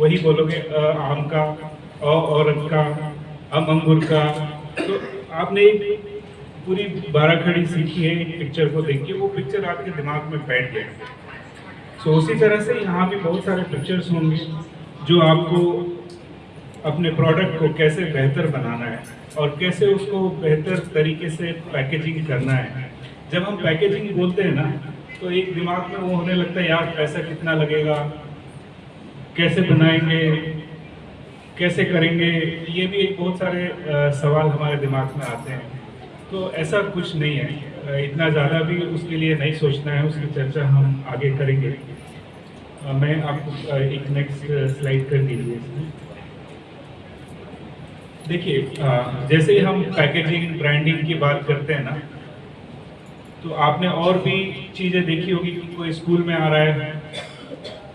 वही बोलोगे आम का औरत का, अम अंगूर का। तो आपने पूरी बारह खड़ी सीखी है पिक्चर को देख के। वो पिक्चर आपके दिमाग में बैठ गया। सो उसी तरह से यहाँ भी बहुत सारे पिक्चर्स होंगे, जो आपको अपने प्रोडक्ट को कैसे बेहतर बनाना है और कैसे उसको बेहतर तरीके से पैकेजिंग करना है। जब हम पैकेजिंग बोलते हैं ना तो एक दिमाग में वो होने लगता है, यार, पैसा कितना लगेगा? कैसे बनाएँगे कैसे करेंगे ये भी एक बहुत सारे अ, सवाल हमारे दिमाग में आते हैं। तो ऐसा कुछ नहीं है। इतना ज़्यादा भी उसके लिए नहीं सोचना है उसकी चर्चा हम आगे करेंगे। अ, मैं आपको एक नेक्स्ट स्लाइड कर दीजिए इसमें। देखिए जैसे ही हम पैकेजिंग ब्रांडिंग की बात करते हैं ना तो आपने और भी चीज़ें देखी होगी कि कोई स्कूल में आ रहा है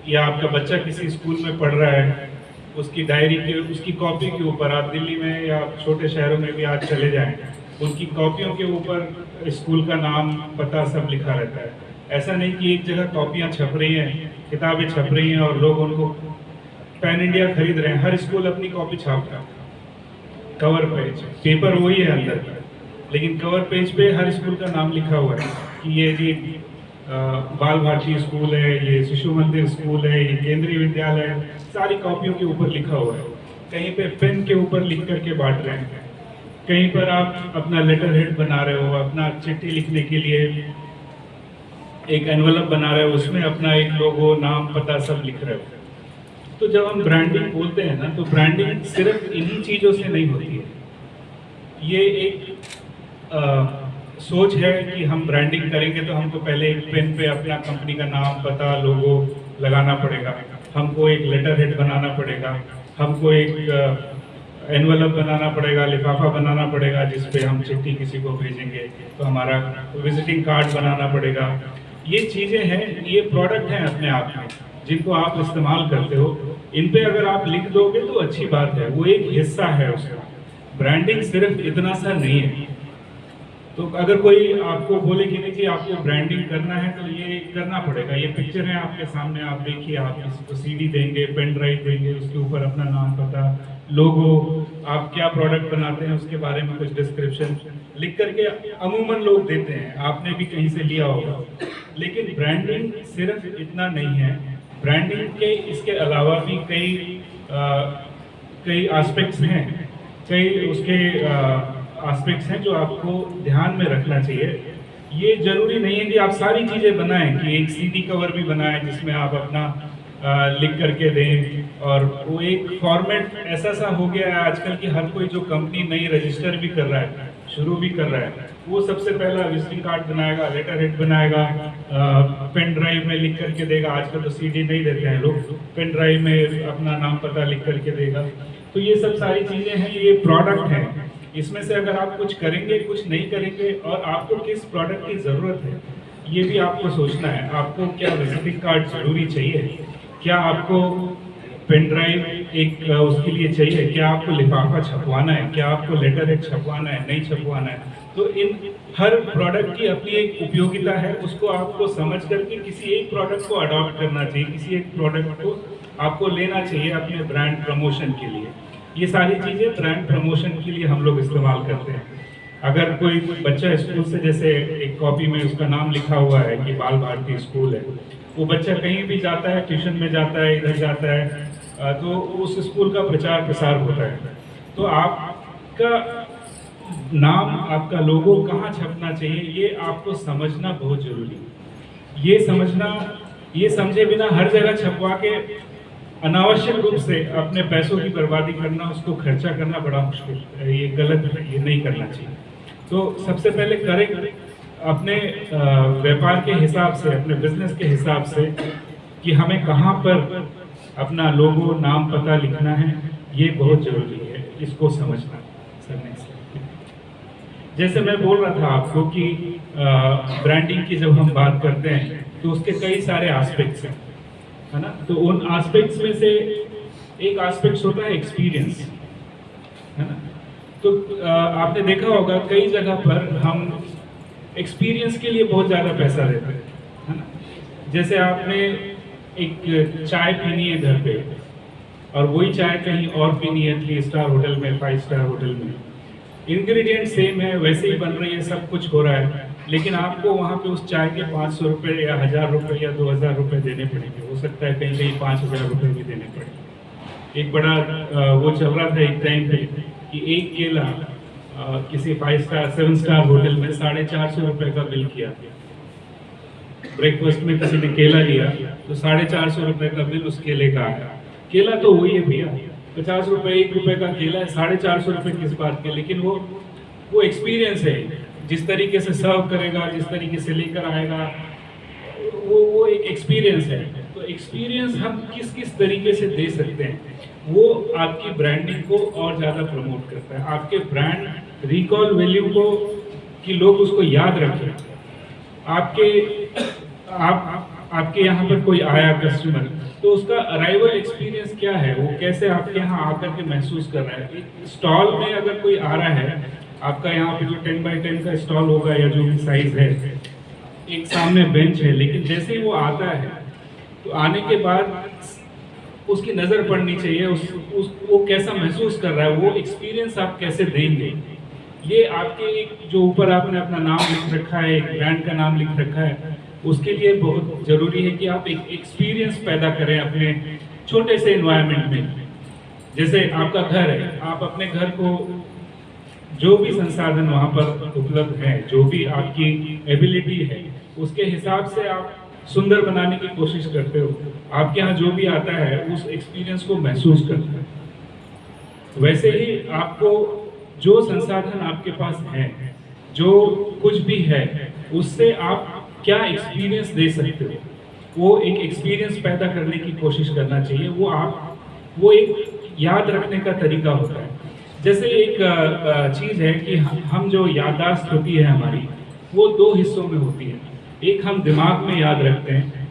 या आपका बच्चा किसी स्कूल में पढ़ रहा है, उसकी डायरी के, उसकी कॉपी के ऊपर, आप दिल्ली में या छोटे शहरों में भी आज चले जाएँ, उनकी कॉपियों के ऊपर स्कूल का नाम, पता सब लिखा रहता है। ऐसा नहीं कि एक जगह कॉपियाँ छप रही हैं, किताबें छप रही हैं और लोग उनको पैन इंडिया खरीद रहे हैं। हर स्कूल अपनी कॉपी छाप रहा है। कवर पेज, पेपर वही है अंदर। लेकिन कवर पेज पे हर स्कूल का नाम लिखा हुआ है कि ये जी बाल भारती स्कूल है ये शिशु मंदिर स्कूल है ये केंद्रीय विद्यालय है सारी कॉपियों के ऊपर लिखा हुआ है। कहीं पे पेन के ऊपर लिख करके बांट रहे हैं। कहीं पर आप अपना लेटर हेड बना रहे हो अपना चिट्ठी लिखने के लिए एक एनवलप बना रहे हो उसमें अपना एक लोगो नाम पता सब लिख रहे हो। तो जब हम ब्रांडिंग बोलते हैं ना तो ब्रांडिंग सिर्फ़ इन्हीं चीज़ों से नहीं होती है। ये एक अ, सोच है कि हम ब्रांडिंग करेंगे तो हमको पहले एक पेन पे अपना कंपनी का नाम पता लोगो लगाना पड़ेगा। हमको एक लेटर हेड बनाना पड़ेगा। हमको एक एनवलप बनाना पड़ेगा, लिफाफा बनाना पड़ेगा, जिस पे हम चिट्ठी किसी को भेजेंगे तो हमारा विजिटिंग कार्ड बनाना पड़ेगा। ये चीज़ें हैं, ये प्रोडक्ट हैं अपने आप में, जिनको आप इस्तेमाल करते हो। इन पे अगर आप लिख दोगे तो अच्छी बात है, वो एक हिस्सा है उसका। ब्रांडिंग सिर्फ़ इतना सा नहीं है। तो अगर कोई आपको बोले कि नहीं कि आपको ब्रांडिंग करना है तो ये करना पड़ेगा। ये पिक्चर है आपके सामने आप देखिए आप किसी को सीडी देंगे पेन ड्राइव देंगे उसके ऊपर अपना नाम पता लोगो आप क्या प्रोडक्ट बनाते हैं उसके बारे में कुछ डिस्क्रिप्शन लिख करके अमूमन लोग देते हैं। आपने भी कहीं से लिया होगा। लेकिन ब्रांडिंग सिर्फ़ इतना नहीं है। ब्रांडिंग के इसके अलावा भी कई आ, कई एस्पेक्ट्स हैं। कई उसके एस्पेक्ट्स हैं जो आपको ध्यान में रखना चाहिए। ये ज़रूरी नहीं है कि आप सारी चीज़ें बनाएँ, कि एक सीडी कवर भी बनाएँ जिसमें आप अपना लिख करके दें। और वो एक फॉर्मेट ऐसा सा हो गया है आजकल कि हर कोई जो कंपनी नई रजिस्टर भी कर रहा है, शुरू भी कर रहा है, वो सबसे पहला विजिटिंग कार्ड बनाएगा लेटर हेड बनाएगा पेन ड्राइव में लिख करके देगा। आजकल तो सीडी नहीं देते हैं लोग पेन ड्राइव में अपना नाम पता लिख करके देगा। तो ये सब सारी चीज़ें हैं, ये प्रोडक्ट हैं। इसमें से अगर आप कुछ करेंगे, कुछ नहीं करेंगे और आपको किस प्रोडक्ट की ज़रूरत है, ये भी आपको सोचना है। आपको क्या विजिटिंग कार्ड ज़रूरी चाहिए? क्या आपको पेन ड्राइव एक उसके लिए चाहिए? क्या आपको लिफाफा छपवाना है? क्या आपको लेटर हेड छपवाना है? नहीं छपवाना है? तो इन हर प्रोडक्ट की अपनी एक उपयोगिता है। उसको आपको समझ करके किसी एक प्रोडक्ट को अडॉप्ट करना चाहिए। किसी एक प्रोडक्ट को आपको लेना चाहिए अपने ब्रांड प्रमोशन के लिए। ये सारी चीज़ें ब्रांड प्रमोशन के लिए हम लोग इस्तेमाल करते हैं। अगर कोई बच्चा स्कूल से जैसे एक कॉपी में उसका नाम लिखा हुआ है कि बाल भारती स्कूल है, वो बच्चा कहीं भी जाता है ट्यूशन में जाता है, इधर जाता है तो उस स्कूल का प्रचार प्रसार होता है। तो आपका नाम, आपका लोगो कहाँ छपना चाहिए, ये आपको समझना बहुत ज़रूरी है। ये समझना, ये समझे बिना हर जगह छपवा के अनावश्यक रूप से अपने पैसों की बर्बादी करना, उसको खर्चा करना बड़ा मुश्किल ये गलत ये नहीं करना चाहिए। तो सबसे पहले करें अपने व्यापार के हिसाब से, अपने बिज़नेस के हिसाब से कि हमें कहाँ पर अपना लोगो, नाम पता लिखना है। ये बहुत ज़रूरी है, इसको समझना। सर जैसे मैं बोल रहा था आपको कि ब्रांडिंग की जब हम बात करते हैं तो उसके कई सारे एस्पेक्ट्स हैं। है ना? तो उन एस्पेक्ट्स में से एक एस्पेक्ट होता है एक्सपीरियंस है ना? तो आपने देखा होगा कई जगह पर हम एक्सपीरियंस के लिए बहुत ज़्यादा पैसा देते हैं, है ना? जैसे आपने एक चाय पीनी है घर पे और वही चाय कहीं और पीनी है, थ्री स्टार होटल में, फाइव स्टार होटल में। इंग्रेडिएंट सेम है, वैसे ही बन रही है, सब कुछ हो रहा है। लेकिन आपको वहाँ पे उस चाय के पाँच सौ रुपये या हज़ार रुपये या दो हज़ार रुपये देने पड़ेंगे। हो सकता है कहीं कहीं पाँच हज़ार रुपये भी देने पड़ेंगे एक बड़ा वो चल रहा था एक टाइम पे कि एक केला किसी five star seven star hotel में साढ़े चार सौ रुपये का बिल किया ब्रेकफास्ट में किसी ने केला लिया तो साढ़े चार सौ रुपये का बिल उस केले का आया। केला तो वही है भैया, पचास रुपए एक रुपए का केला है, साढ़े चार सौ रुपये किस बात के? लेकिन वो वो एक्सपीरियंस है। जिस तरीके से सर्व करेगा जिस तरीके से लेकर आएगा वो वो एक एक्सपीरियंस है। तो एक्सपीरियंस हम किस किस तरीके से दे सकते हैं? वो आपकी ब्रांडिंग को और ज़्यादा प्रमोट करता है। आपके ब्रांड रिकॉल वैल्यू को कि लोग उसको याद रखें। आपके आप, आप आपके यहाँ पर कोई आया कस्टमर तो उसका अराइवल एक्सपीरियंस क्या है? वो कैसे आपके यहाँ आकर के महसूस कर रहा है? स्टॉल में अगर कोई आ रहा है आपका यहाँ पे जो टेन बाई टेन का स्टॉल होगा या जो भी साइज़ है एक सामने बेंच है लेकिन जैसे ही वो आता है तो आने के बाद उसकी नज़र पड़नी चाहिए उस, उस वो कैसा महसूस कर रहा है वो एक्सपीरियंस आप कैसे देंगे? ये आपके एक जो ऊपर आपने अपना नाम लिख रखा है एक ब्रांड का नाम लिख रखा है उसके लिए बहुत ज़रूरी है कि आप एक एक्सपीरियंस पैदा करें अपने छोटे से इन्वायरमेंट में। जैसे आपका घर है आप अपने घर को जो भी संसाधन वहाँ पर उपलब्ध है, जो भी आपकी एबिलिटी है, उसके हिसाब से आप सुंदर बनाने की कोशिश करते हो। आपके यहाँ जो भी आता है, उस एक्सपीरियंस को महसूस करते है। वैसे ही आपको जो संसाधन आपके पास है, जो कुछ भी है, उससे आप क्या एक्सपीरियंस दे सकते हो? वो एक एक्सपीरियंस पैदा करने की कोशिश करना चाहिए। वो आप, वो एक याद रखने का तरीका होता है। जैसे एक चीज़ है कि हम जो याददाश्त होती है हमारी, वो दो हिस्सों में होती है। एक हम दिमाग में याद रखते हैं,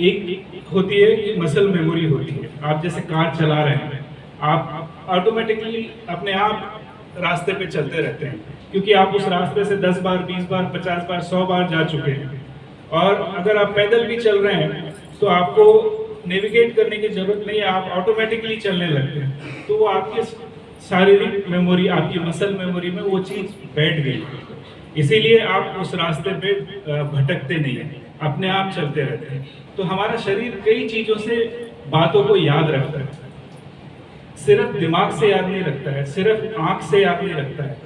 एक होती है मसल मेमोरी होती है। आप जैसे कार चला रहे हैं, आप ऑटोमेटिकली अपने आप रास्ते पे चलते रहते हैं, क्योंकि आप उस रास्ते से 10 बार 20 बार 50 बार 100 बार जा चुके हैं। और अगर आप पैदल भी चल रहे हैं तो आपको नेविगेट करने की ज़रूरत नहीं है, आप ऑटोमेटिकली चलने लगते हैं। तो वो आपके शारीरिक मेमोरी आपकी मसल मेमोरी में वो चीज़ बैठ गई। इसीलिए आप उस रास्ते पे भटकते नहीं हैं। अपने आप चलते रहते हैं। तो हमारा शरीर कई चीज़ों से बातों को याद रखता है। सिर्फ़ दिमाग से याद नहीं रखता है, सिर्फ़ आँख से याद नहीं रखता है।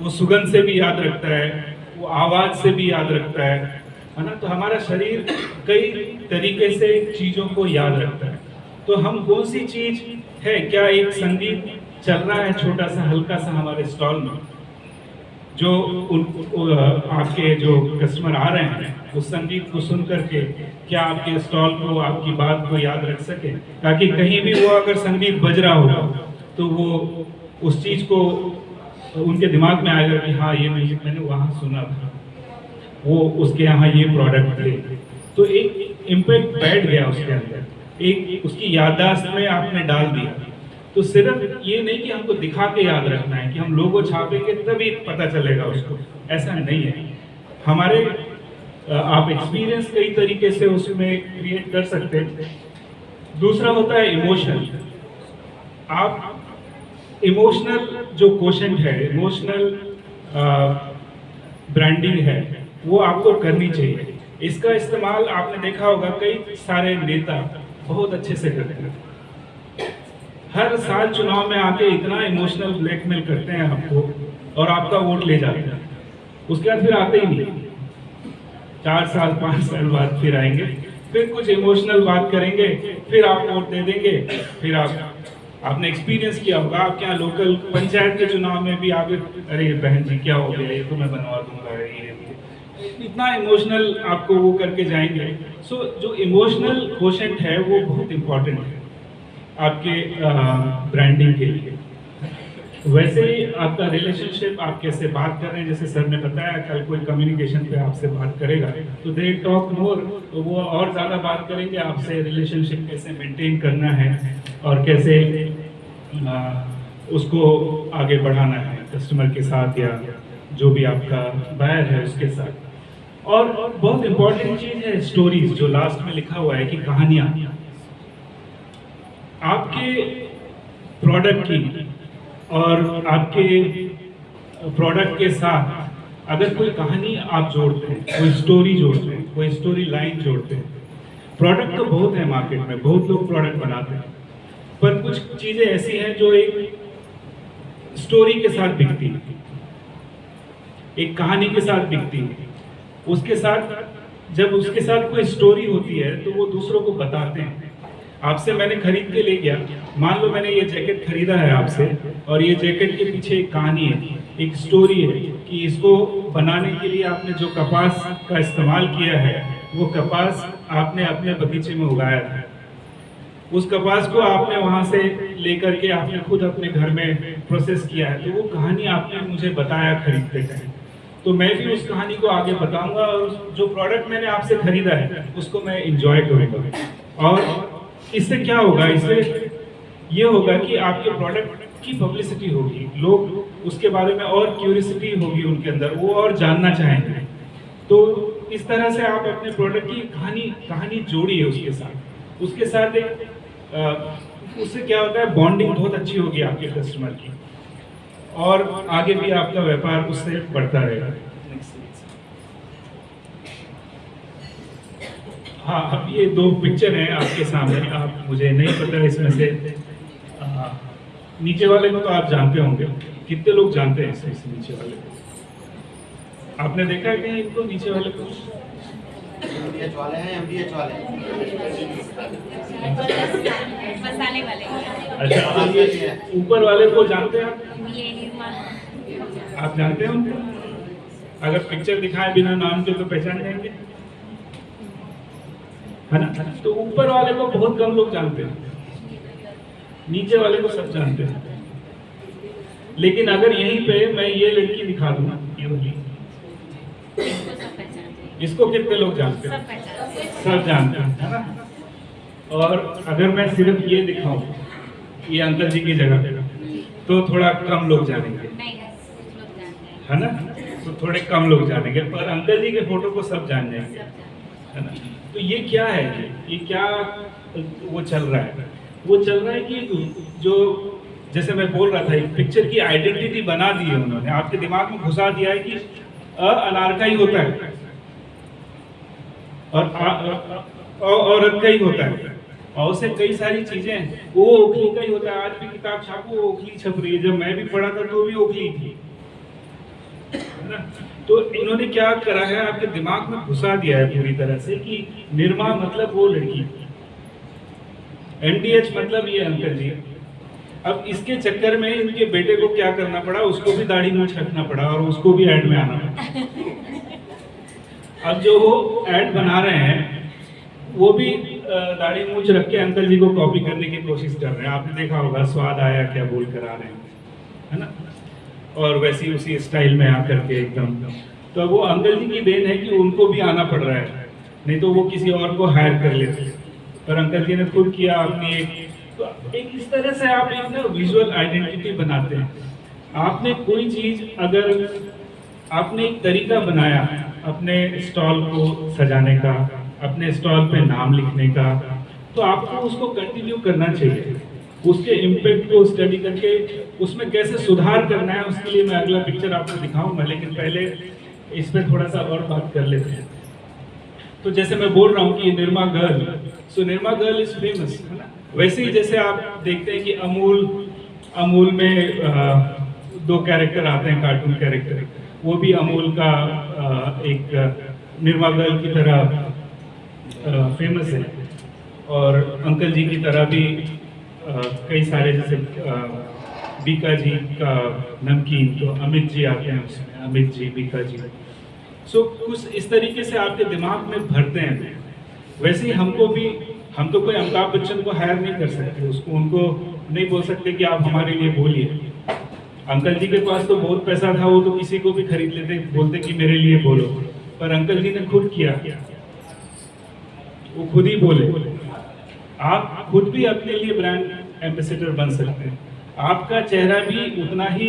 वो सुगंध से भी याद रखता है, वो आवाज़ से भी याद रखता है है ना? तो हमारा शरीर कई तरीके से चीज़ों को याद रखता है। तो हम कौन सी चीज़ है? क्या एक संगीत चल रहा है छोटा सा हल्का सा हमारे स्टॉल में। जो उन, आपके जो कस्टमर आ रहे हैं उस संगीत को सुन करके क्या आपके स्टॉल को आपकी बात को याद रख सके? ताकि कहीं भी वो अगर संगीत बज रहा होगा तो वो उस चीज़ को उनके दिमाग में आएगा कि हाँ ये म्यूज़िक मैंने वहाँ सुना था। वो उसके यहाँ ये प्रोडक्ट थे। तो एक इम्पैक्ट बैठ गया उसके अंदर। एक उसकी याददाश्त में आपने डाल दिया। तो सिर्फ़ ये नहीं कि हमको दिखा के याद रखना है कि हम लोगो छापेंगे तभी पता चलेगा उसको। ऐसा नहीं है। हमारे आप एक्सपीरियंस कई तरीके से उसमें क्रिएट कर सकते हैं। दूसरा होता है इमोशन आप इमोशनल जो क्वेश्चन है इमोशनल ब्रांडिंग है, वो आपको करनी चाहिए। इसका इस्तेमाल आपने देखा होगा, कई सारे नेता बहुत अच्छे से करते हैं। हर साल चुनाव में आके इतना इमोशनल ब्लैकमेल करते हैं आपको और आपका वोट ले जाते हैं। उसके बाद फिर आते ही नहीं। चार साल पाँच साल बाद फिर आएँगे फिर कुछ इमोशनल बात करेंगे फिर आप वोट दे देंगे फिर आप आपने एक्सपीरियंस किया होगा। आपके यहाँ लोकल पंचायत के चुनाव में भी आप अरे बहन जी क्या हो गया? ये तो मैं बनवा दूँगा ये इतना इमोशनल आपको वो करके जाएँगे। सो so, जो इमोशनल क्वेश्चन है वो बहुत इंपॉर्टेंट है। आपके ब्रांडिंग के लिए। वैसे ही आपका रिलेशनशिप आप कैसे बात कर रहे हैं? जैसे सर ने बताया कल कोई कम्युनिकेशन पे आपसे बात करेगा। तो दे टॉक मोर तो वो और ज़्यादा बात करेंगे आपसे रिलेशनशिप कैसे मेंटेन करना है और कैसे आ, उसको आगे बढ़ाना है कस्टमर के साथ या जो भी आपका बायर है उसके साथ। और बहुत इम्पोर्टेंट चीज़ है स्टोरीज जो लास्ट में लिखा हुआ है कि कहानियाँ। आपके प्रोडक्ट की और आपके प्रोडक्ट के साथ अगर कोई कहानी आप जोड़ते हैं, कोई स्टोरी जोड़ते हैं, कोई स्टोरी लाइन जोड़ते हैं प्रोडक्ट तो बहुत है मार्केट में, बहुत लोग प्रोडक्ट बनाते हैं, पर कुछ चीज़ें ऐसी हैं जो एक स्टोरी के साथ बिकती है, एक कहानी के साथ बिकती है। उसके साथ, जब उसके साथ कोई स्टोरी होती है तो वो दूसरों को बताते हैं। आपसे मैंने खरीद के ले गया मान लो मैंने ये जैकेट खरीदा है आपसे, और ये जैकेट के पीछे एक कहानी है, एक स्टोरी है कि इसको बनाने के लिए आपने जो कपास का इस्तेमाल किया है, वो कपास आपने अपने बगीचे में उगाया था। उस कपास को आपने वहाँ से लेकर के आपने खुद अपने घर में प्रोसेस किया है। तो वो कहानी आपने मुझे बताया खरीदते टाइम तो मैं भी उस कहानी को आगे बताऊँगा और जो प्रोडक्ट मैंने आपसे खरीदा है, उसको मैं इंजॉय करूँगा। और इससे क्या होगा? इससे ये होगा कि आपके प्रोडक्ट की पब्लिसिटी होगी। लोग उसके बारे में और क्यूरियसिटी होगी उनके अंदर, वो और जानना चाहेंगे। तो इस तरह से आप अपने प्रोडक्ट की कहानी कहानी जोड़िए उसके साथ। उसके साथ एक उससे क्या होता है बॉन्डिंग बहुत अच्छी होगी आपके कस्टमर की। और आगे भी आपका व्यापार उससे बढ़ता रहेगा। हाँ अब ये दो पिक्चर हैं आपके सामने। आप मुझे नहीं पता इसमें से आ, नीचे वाले को तो आप जानते होंगे। कितने लोग जानते हैं इस नीचे वाले को? आपने देखा है कहीं इनको नीचे वाले को? वाले हैं एमडीएच वाले मसाले वाले। अच्छा ऊपर वाले को जानते हैं आप? आप जानते हैं उनको? अगर पिक्चर दिखाए बिना नाम के तो पहचान जाएँगे। है ना? तो ऊपर वाले को बहुत कम लोग जानते हैं। नीचे वाले को सब जानते हैं। लेकिन अगर यहीं पे मैं ये लड़की दिखा दूँ इसको कितने लोग जानते हैं? सब जानते हैं, है ना? और अगर मैं सिर्फ़ ये दिखाऊँ, ये अंकल जी की जगह तो थोड़ा कम लोग जानेंगे। है ना? तो थोड़े कम लोग जानेंगे, पर अंकल जी के फ़ोटो को सब जान जाएँगे। है ना? तो ये क्या है ये ये क्या, वो चल रहा है? वो चल रहा है कि जो, जैसे मैं बोल रहा था, एक पिक्चर की आइडेंटिटी बना दी है उन्होंने। आपके दिमाग में घुसा दिया है कि अ अनार का ही होता है और औरत का ही होता है। और उससे कई सारी चीज़ें हैं। वो ओखली का ही होता है। आज भी किताब छापो, ओखली छप रही है। जब मैं भी पढ़ा था तो भी ओखली थी। तो इन्होंने क्या करा है? आपके दिमाग में घुसा दिया है पूरी तरह से कि निर्मा मतलब वो लड़की। एनडीएच मतलब ये अंकल जी। अब इसके चक्कर में इनके बेटे को क्या करना पड़ा? उसको भी दाढ़ी मूछ रखना पड़ा और उसको भी ऐड में आना पड़ा। अब जो वो ऐड बना रहे हैं, वो भी दाढ़ी मूछ रख के अंकल जी को कॉपी करने की कोशिश कर रहे हैं। आपने देखा होगा, स्वाद आया क्या बोल कर आ रहे हैं। है ना? और वैसी उसी स्टाइल में आकर के एकदम। तो वो अंकल जी की देन है कि उनको भी आना पड़ रहा है, नहीं तो वो किसी और को हायर कर लेते पर अंकल जी ने खुद किया अपनी एक तो एक इस तरह से आप एक ना विजुअल आइडेंटिटी बनाते हैं। आपने कोई चीज़ अगर आपने एक तरीका बनाया अपने स्टॉल को सजाने का, अपने स्टॉल पे नाम लिखने का तो आपको उसको कंटिन्यू करना चाहिए। उसके इम्पेक्ट को स्टडी करके उसमें कैसे सुधार करना है उसके लिए मैं अगला पिक्चर आपको दिखाऊँगा लेकिन पहले इस पर थोड़ा सा और बात कर लेते हैं। तो जैसे मैं बोल रहा हूँ कि Nirma girl so Nirma girl is famous है ना? वैसे ही जैसे आप देखते हैं कि अमूल अमूल में अ, दो कैरेक्टर आते हैं कार्टून कैरेक्टर वो भी अमूल का अ, एक निर्मा गर्ल की तरह फ़ेमस है। और अंकल जी की तरह भी कई सारे जैसे बीका जी का नमकीन तो अमित जी आते हैं उसमें, अमित जी, बीका जी। सो कुछ इस तरीके से आपके दिमाग में भरते हैं। वैसे ही हमको भी, हम तो कोई अमिताभ बच्चन को हायर नहीं कर सकते, उसको उनको नहीं बोल सकते कि आप हमारे लिए बोलिए। अंकल जी के पास तो बहुत पैसा था, वो तो किसी को भी खरीद लेते, बोलते कि मेरे लिए बोलो। पर अंकल जी ने खुद किया। वो खुद ही बोले। आप खुद भी अपने लिए ब्रांड एम्बेसडर बन सकते हैं। आपका चेहरा भी उतना ही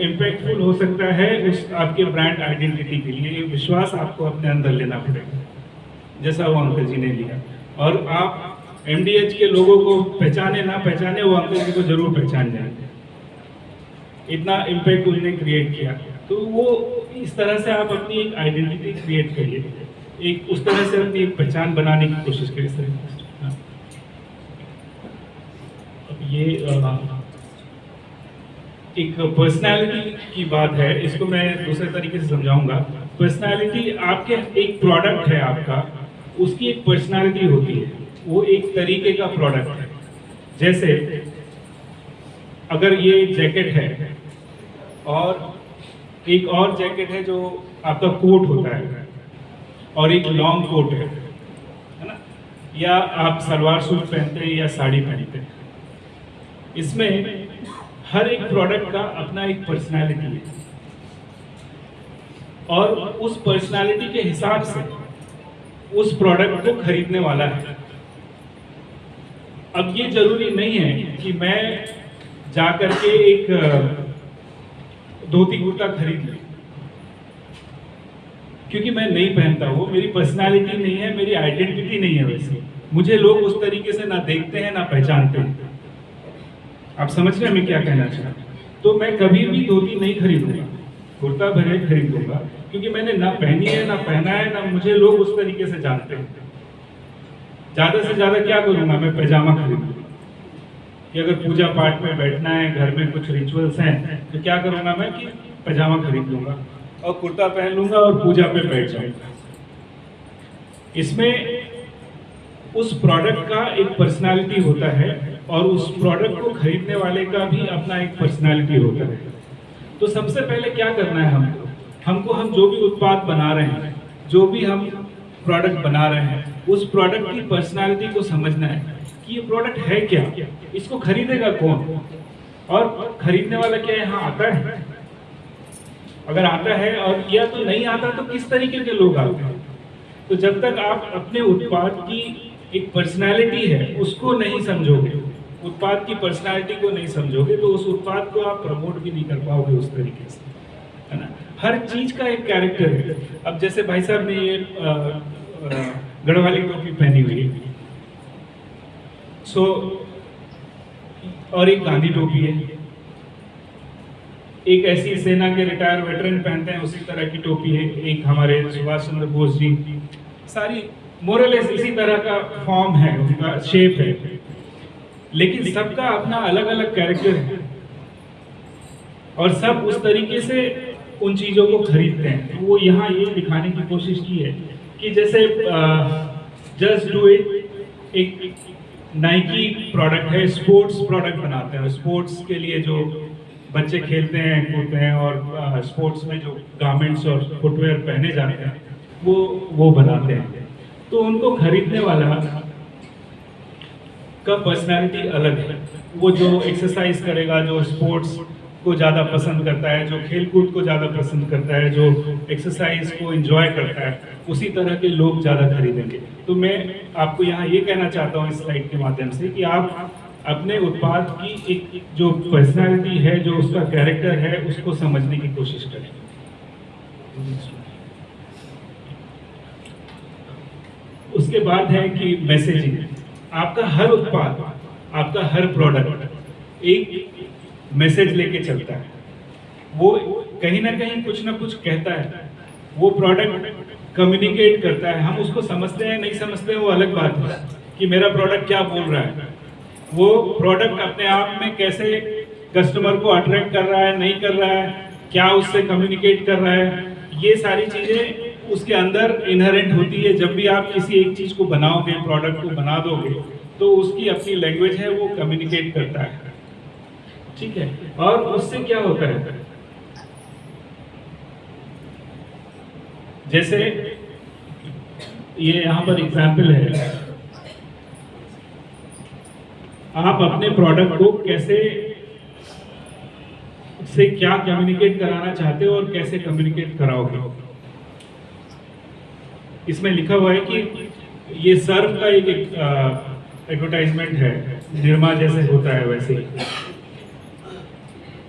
इम्पैक्टफुल हो सकता है उस आपके ब्रांड आइडेंटिटी के लिए। विश्वास आपको अपने अंदर लेना पड़ेगा, जैसा वो अंकल जी ने लिया। और आप एमडीएच के लोगों को पहचाने ना पहचाने, वो अंकल जी को ज़रूर पहचान जाएँगे। इतना इम्पैक्ट उन्होंने क्रिएट किया। तो वो इस तरह से आप अपनी एक आइडेंटिटी क्रिएट करिए। एक उस तरह से अपनी एक पहचान बनाने की कोशिश करिए सर हाँ। अब ये एक पर्सनालिटी की बात है, इसको मैं दूसरे तरीके से समझाऊँगा। पर्सनालिटी आपके, एक प्रोडक्ट है आपका, उसकी एक पर्सनालिटी होती है, वो एक तरीके का प्रोडक्ट है। जैसे, अगर ये जैकेट है, और एक और जैकेट है जो आपका कोट होता है, और एक लॉन्ग कोट है है ना? या आप सलवार सूट पहनते हैं या साड़ी पहनते हैं। इसमें हर एक प्रोडक्ट का अपना एक पर्सनालिटी है। और उस पर्सनालिटी के हिसाब से उस प्रोडक्ट को खरीदने वाला है। अब ये ज़रूरी नहीं है कि मैं जा करके एक धोती कुर्ता खरीद लूँ। क्योंकि मैं नहीं पहनता वो मेरी पर्सनालिटी नहीं है, मेरी आइडेंटिटी नहीं है वैसे। मुझे लोग उस तरीके से ना देखते हैं, ना पहचानते हैं। आप समझ रहे हैं मैं क्या कहना चाह तो मैं कभी भी धोती नहीं खरीदूँगा, कुर्ता भरे खरीदूँगा, क्योंकि मैंने ना पहनी है, ना पहना है, ना मुझे लोग उस तरीके से जानते हैं। ज़्यादा से ज़्यादा क्या करूँगा मैं पैजामा खरीद लूँगा कि अगर पूजा पाठ में बैठना है, घर में कुछ रिचुअल्स हैं तो क्या करूँगा मैं कि पैजामा खरीद लूँगा और कुर्ता पहन लूँगा और पूजा पे बैठ जाऊँगा। इसमें उस प्रोडक्ट का एक पर्सनालिटी होता है और उस प्रोडक्ट को खरीदने वाले का भी अपना एक पर्सनालिटी होता है। तो सबसे पहले क्या करना है हमको? हमको हम जो भी उत्पाद बना रहे हैं, जो भी हम प्रोडक्ट बना रहे हैं, उस प्रोडक्ट की पर्सनालिटी को समझना है कि ये प्रोडक्ट है क्या? इसको खरीदेगा कौन? और खरीदने वाला क्या यहाँ आता है? अगर आता है और या तो नहीं आता तो किस तरीके के लोग आते हैं? तो जब तक आप अपने उत्पाद की एक पर्सनालिटी है, उसको नहीं समझोगे उत्पाद की पर्सनालिटी को नहीं समझोगे तो उस उत्पाद को आप प्रमोट भी नहीं कर पाओगे उस तरीके से, है ना? हर चीज़ का एक कैरेक्टर है। अब जैसे भाई साहब ने ये गढ़वाली टोपी पहनी हुई है। सो और एक गांधी टोपी है। एक ऐसी सेना के रिटायर वेटरन पहनते हैं, उसी तरह की टोपी है। एक हमारे सुभाष चंद्र बोस जी। सारी मोरलेस इसी तरह का फॉर्म है, उनका शेप है। लेकिन सबका अपना अलग अलग कैरेक्टर है। और सब उस तरीके से उन चीज़ों को खरीदते हैं। तो वो यहाँ ये दिखाने की कोशिश की है कि जैसे जस्ट डू इट एक नाइकी प्रोडक्ट है स्पोर्ट्स प्रोडक्ट बनाते हैं। स्पोर्ट्स के लिए जो बच्चे खेलते हैं कूदते हैं और स्पोर्ट्स में जो गारमेंट्स और फुटवेयर पहने जाते हैं वो वो बनाते हैं। तो उनको खरीदने वाला का पर्सनालिटी अलग है। वो जो एक्सरसाइज करेगा, जो स्पोर्ट्स को ज़्यादा पसंद करता है, जो खेल कूद को ज़्यादा पसंद करता है, जो एक्सरसाइज को एंजॉय करता है, उसी तरह के लोग ज़्यादा खरीदेंगे तो मैं आपको यहाँ ये कहना चाहता हूँ इस स्लाइड के माध्यम से कि आप अपने उत्पाद की एक जो पर्सनैलिटी है, जो उसका कैरेक्टर है, उसको समझने की कोशिश करें। उसके बाद है कि मैसेजिंग आपका हर उत्पाद, आपका हर प्रोडक्ट एक मैसेज लेके चलता है। वो कहीं ना कहीं कुछ ना कुछ कहता है। वो प्रोडक्ट कम्युनिकेट करता है। हम उसको समझते हैं, नहीं समझते हैं, वो अलग बात है कि मेरा प्रोडक्ट क्या बोल रहा है। वो प्रोडक्ट अपने आप में कैसे कस्टमर को अट्रैक्ट कर रहा है, नहीं कर रहा है, क्या उससे कम्युनिकेट कर रहा है, ये सारी चीज़ें उसके अंदर इनहेरेंट होती है। जब भी आप किसी एक चीज़ को बनाओगे प्रोडक्ट को बना दोगे तो उसकी अपनी लैंग्वेज है, वो कम्युनिकेट करता है। ठीक है? और उससे क्या होता है? जैसे, ये यहाँ पर एग्ज़ाम्पल है। आप अपने प्रोडक्ट को कैसे, से क्या कम्युनिकेट कराना चाहते हो और कैसे कम्युनिकेट कराओगे? इसमें लिखा हुआ है कि ये सर्फ का एक एडवर्टाइजमेंट है निर्मा जैसे होता है वैसे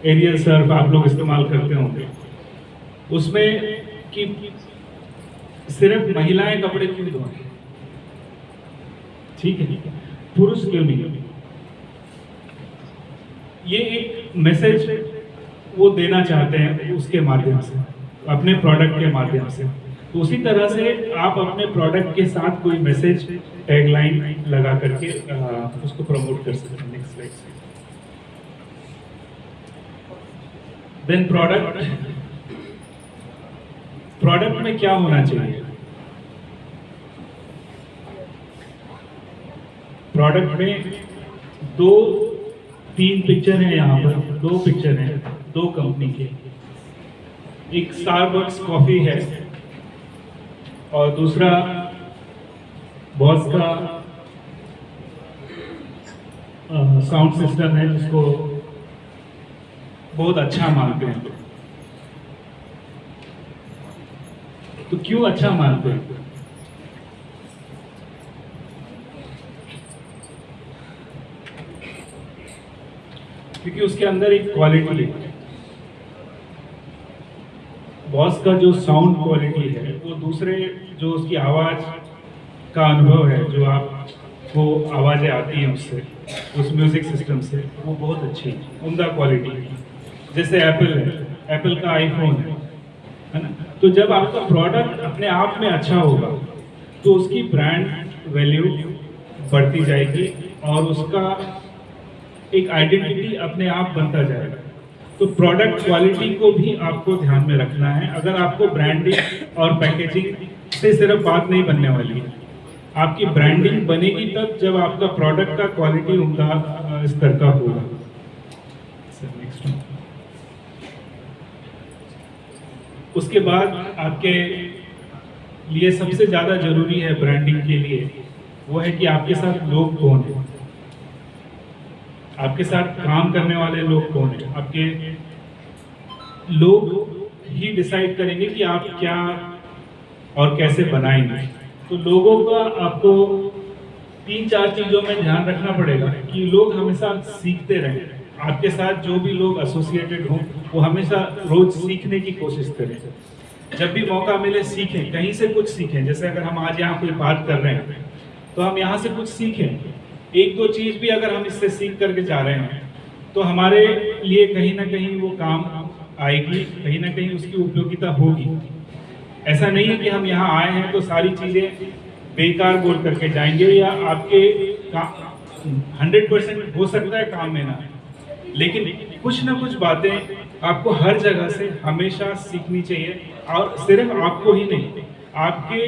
एरियल सर्फ आप लोग इस्तेमाल करते होंगे। उसमें कि सिर्फ़ महिलाएँ कपड़े क्यों धोएँ? ठीक है। पुरुष क्यों नहीं? ये एक मैसेज वो देना चाहते हैं उसके माध्यम से, अपने प्रोडक्ट के माध्यम से। उसी तरह से आप अपने प्रोडक्ट के साथ कोई मैसेज टैगलाइन लगा करके उसको प्रमोट कर सकते हैं next slide then product product में क्या होना चाहिए? प्रोडक्ट में दो, तीन पिक्चर हैं यहाँ पर, दो पिक्चर हैं, दो कंपनी के। एक स्टारबक्स कॉफ़ी है। और दूसरा बॉस का साउंड सिस्टम है, जिसको बहुत अच्छा मानते हैं। तो क्यों अच्छा मानते हैं? क्योंकि उसके अंदर एक क्वालिटी है। बॉस का जो साउंड क्वालिटी है, वो दूसरे जो उसकी आवाज़ का अनुभव है, जो आप, वो आवाज़ें आती हैं उससे, उस म्यूज़िक सिस्टम से, वो बहुत अच्छी उमदा क्वालिटी है। जैसे एप्पल है एप्पल का आईफोन है है ना? तो जब आपका प्रोडक्ट अपने आप में अच्छा होगा तो उसकी ब्रांड वैल्यू बढ़ती जाएगी और उसका एक आइडेंटिटी अपने आप बनता जाएगा। तो प्रोडक्ट क्वालिटी को भी आपको ध्यान में रखना है। अगर आपको ब्रांडिंग और पैकेजिंग से सिर्फ़ बात नहीं बनने वाली है आपकी ब्रांडिंग बनेगी तब जब आपका प्रोडक्ट का क्वालिटी अ, स्तर का होगा। उसके बाद आपके लिए सबसे ज़्यादा ज़रूरी है ब्रांडिंग के लिए वो है कि आपके साथ लोग कौन है। आपके साथ काम करने वाले लोग कौन है? आपके लोग ही डिसाइड करेंगे कि आप क्या और कैसे बनाएँगे। तो लोगों का आपको तीन चार चीज़ों में ध्यान रखना पड़ेगा कि लोग हमेशा सीखते रहें। आपके साथ जो भी लोग एसोसिएटेड हों, वो हमेशा रोज सीखने की कोशिश करें। जब भी मौका मिले, सीखें। कहीं से कुछ सीखें। जैसे अगर हम आज यहाँ कोई बात कर रहे हैं तो हम यहाँ से कुछ सीखें। एक दो चीज़ भी अगर हम इससे सीख करके जा रहे हैं तो हमारे लिए कहीं ना कहीं वो काम आएगी, कहीं ना कहीं उसकी उपयोगिता होगी। ऐसा नहीं है कि हम यहाँ आए हैं तो सारी चीज़ें बेकार बोल करके जाएँगे या आपके हंड्रेड परसेंट हो सकता है काम में ना। लेकिन कुछ ना कुछ बातें आपको हर जगह से हमेशा सीखनी चाहिए और सिर्फ़ आपको ही नहीं, आपके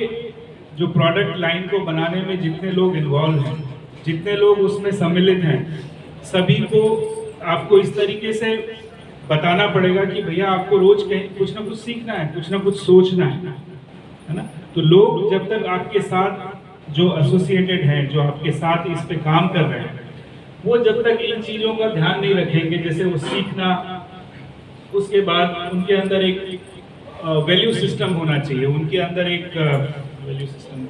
जो प्रोडक्ट लाइन को बनाने में जितने लोग इन्वॉल्व हैं जितने लोग उसमें सम्मिलित हैं, सभी को आपको इस तरीके से बताना पड़ेगा कि भैया आपको रोज कहीं कुछ ना कुछ सीखना है, कुछ ना कुछ सोचना है है ना? तो लोग जब तक आपके साथ जो एसोसिएटेड हैं, जो आपके साथ इस पे काम कर रहे हैं, वो जब तक इन चीज़ों का ध्यान नहीं रखेंगे, जैसे वो सीखना, उसके बाद उनके अंदर एक वैल्यू सिस्टम होना चाहिए, उनके अंदर एक वैल्यू सिस्टम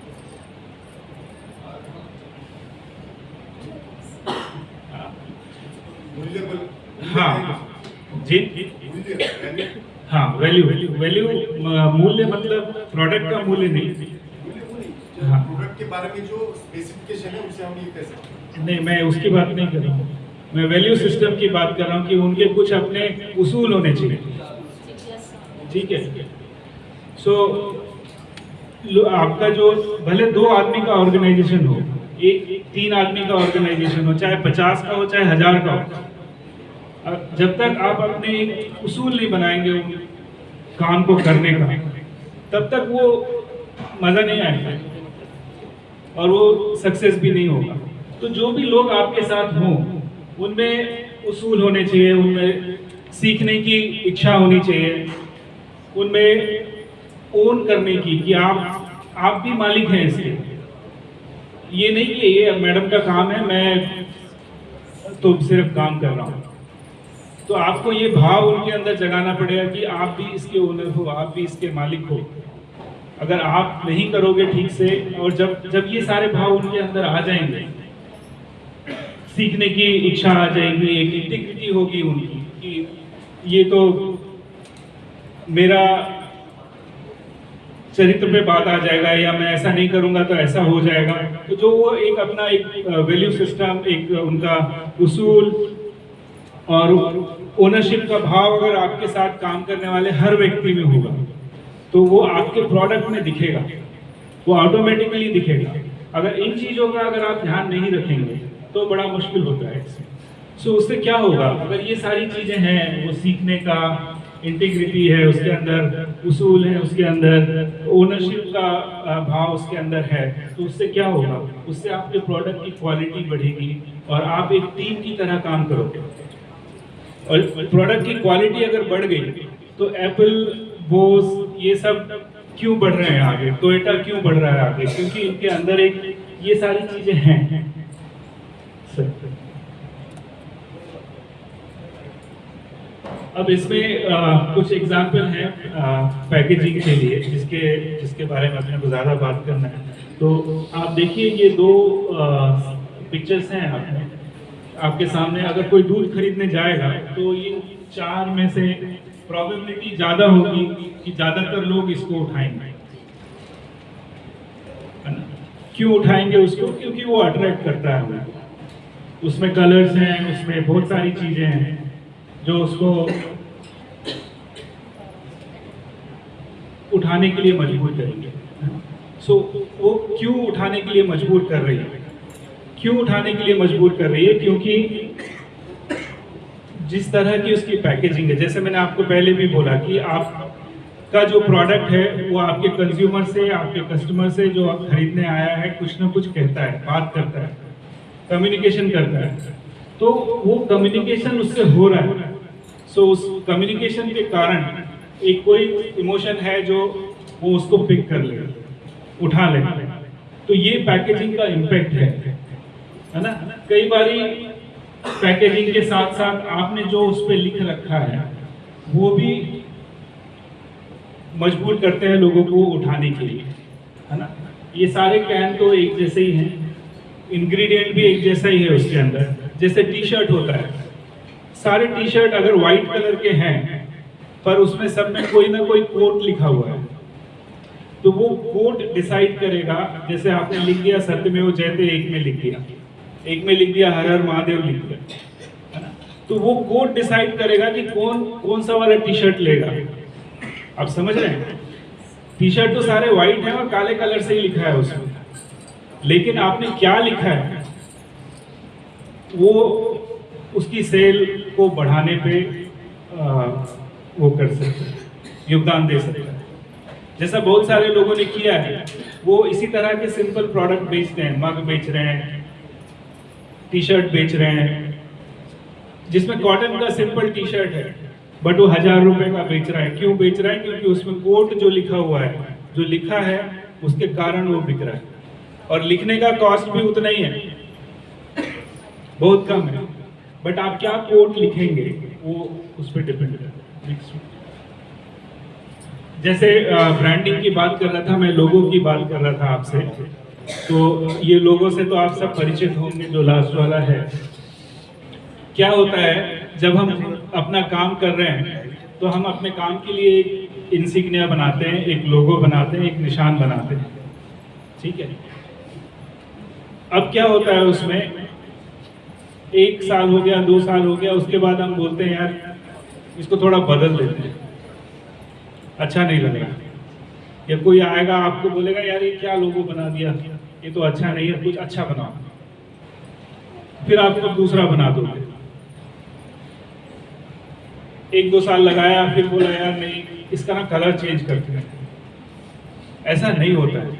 हाँ जी। हाँ वैल्यू वैल्यू वैल्यू मूल्य मतलब प्रोडक्ट का मूल्य नहीं। हाँ। प्रोडक्ट के बारे में जो स्पेसिफिकेशन है उसे हम ये कह सकते नहीं मैं उसकी बात नहीं कर रहा हूँ। मैं वैल्यू सिस्टम की बात कर रहा हूँ कि उनके कुछ अपने उसूल होने चाहिए। ठीक है। सो आपका जो भले दो आदमी का ऑर्गेनाइजेशन हो एक तीन आदमी का ऑर्गेनाइजेशन हो, चाहे पचास का हो, चाहे हज़ार का हो। जब तक आप अपने उसूल नहीं बनाएँगे काम को करने का, तब तक वो मज़ा नहीं आएगा और वो सक्सेस भी नहीं होगा। तो जो भी लोग आपके साथ हों, उनमें उसूल होने चाहिए, उनमें सीखने की इच्छा होनी चाहिए, उनमें ओन करने की कि आप आप भी मालिक हैं इसके। ये नहीं कि ये मैडम का काम है, मैं तो सिर्फ़ काम कर रहा हूँ। तो आपको ये भाव उनके अंदर जगाना पड़ेगा कि आप भी इसके ओनर हो, आप भी इसके मालिक हो। अगर आप नहीं करोगे ठीक से, और जब जब ये सारे भाव उनके अंदर आ जाएँगे, सीखने की इच्छा आ जाएगी, एक इंटीग्रिटी होगी उनकी, कि ये तो मेरा चरित्र पे बात आ जाएगा, या मैं ऐसा नहीं करूँगा तो ऐसा हो जाएगा। जो वो एक अपना एक वैल्यू सिस्टम एक उनका उसूल और ओनरशिप का भाव अगर आपके साथ काम करने वाले हर व्यक्ति में होगा तो वो आपके प्रोडक्ट में दिखेगा, वो ऑटोमेटिकली दिखेगा। अगर इन चीज़ों का अगर आप ध्यान नहीं रखेंगे तो बड़ा मुश्किल होता है इसमें। सो उससे क्या होगा? अगर ये सारी चीज़ें हैं, वो सीखने का इंटीग्रिटी है, उसके अंदर उसूल है उसके अंदर ओनरशिप का भाव उसके अंदर है तो उससे क्या होगा? उससे आपके प्रोडक्ट की क्वालिटी बढ़ेगी और आप एक टीम की तरह काम करोगे। और प्रोडक्ट की क्वालिटी अगर बढ़ गई तो एप्पल बोस ये सब क्यों बढ़ रहे हैं आगे? टोयोटा क्यों बढ़ रहा है आगे? क्योंकि इनके अंदर एक, ये सारी चीज़ें हैं सर। अब इसमें आ, कुछ एग्ज़ाम्पल हैं पैकेजिंग के लिए जिसके जिसके बारे में अपने को ज़्यादा बात करना है। तो आप देखिए ये दो पिक्चर्स हैं आपने। आपके सामने अगर कोई दूध खरीदने जाएगा तो ये चार में से प्रोबेबिलिटी ज़्यादा होगी कि ज़्यादातर लोग इसको उठाएँगे? क्यों उठाएँगे उसको? क्योंकि वो अट्रैक्ट करता है। उसमें कलर्स हैं उसमें बहुत सारी चीज़ें हैं। जो उसको उठाने के लिए मजबूर करेंगे। सो वो क्यों उठाने के लिए मजबूर कर रही है? क्यों उठाने के लिए मजबूर कर रही है? क्योंकि जिस तरह की उसकी पैकेजिंग है, जैसे मैंने आपको पहले भी बोला कि आप का जो प्रोडक्ट है, वो आपके कंज्यूमर से, आपके कस्टमर से जो आप खरीदने आया है, कुछ ना कुछ कहता है, बात करता है कम्युनिकेशन करता है। तो वो कम्युनिकेशन उससे हो रहा है। सो उस कम्युनिकेशन के कारण एक कोई इमोशन है जो वो उसको पिक कर ले, उठा ले। तो ये पैकेजिंग का इम्पैक्ट है है ना? कई बारी पैकेजिंग के साथ साथ आपने जो उस पर लिख रखा है, वो भी मजबूर करते हैं लोगों को उठाने के लिए, है ना? ये सारे कैन तो एक जैसे ही हैं इंग्रेडिएंट भी एक जैसा ही है उसके अंदर। जैसे टी शर्ट होता है। सारे टी शर्ट अगर वाइट कलर के हैं, पर उसमें सब में कोई ना कोई कोट लिखा हुआ है। तो वो कोट डिसाइड करेगा, जैसे आपने लिख दिया, सत्य में वो जयते एक में लिख दिया। एक में लिख दिया, हर हर महादेव लिख दिया। तो वो कोट डिसाइड करेगा कि कौन कौन सा वाला टी शर्ट लेगा। आप समझ रहे हैं? टी शर्ट तो सारे व्हाइट हैं और काले कलर से ही लिखा है उसमें। लेकिन आपने क्या लिखा है? वो उसकी सेल को बढ़ाने पे आ, वो कर सकते हैं योगदान दे सकते हैं। जैसा बहुत सारे लोगों ने किया है वो इसी तरह के सिंपल प्रोडक्ट बेचते हैं मग बेच रहे हैं टी शर्ट बेच रहे हैं जिसमें कॉटन का सिंपल टी शर्ट है बट वो हज़ार रुपए का बेच रहा है। क्यों बेच रहा है? क्योंकि उसमें कोट जो लिखा हुआ है जो लिखा है उसके कारण वो बिक रहा है। और लिखने का कॉस्ट भी उतना ही है बहुत कम है। बट आप क्या कोट लिखेंगे? वो उस पर डिपेंड करता है। जैसे ब्रांडिंग की बात कर रहा था, मैं लोगों की बात कर रहा था आपसे। तो ये लोगों से तो आप सब परिचित होंगे जो लास्ट वाला है। क्या होता है, जब हम अपना काम कर रहे हैं तो हम अपने काम के लिए एक इंसिग्निया बनाते हैं, एक लोगो बनाते हैं, एक निशान बनाते हैं। ठीक है? अब क्या होता है उसमें? एक साल हो गया, दो साल हो गया, उसके बाद हम बोलते हैं, यार, इसको थोड़ा बदल देते हैं। अच्छा नहीं लग रहा या कोई आएगा, आपको बोलेगा, यार, ये क्या लोगो बना दिया? ये तो अच्छा नहीं है, कुछ अच्छा बनाओ। फिर आप कुछ दूसरा बना दोगे। एक दो साल लगाया, फिर बोला, यार, नहीं, इसका ना कलर चेंज करते हैं ऐसा नहीं होता है।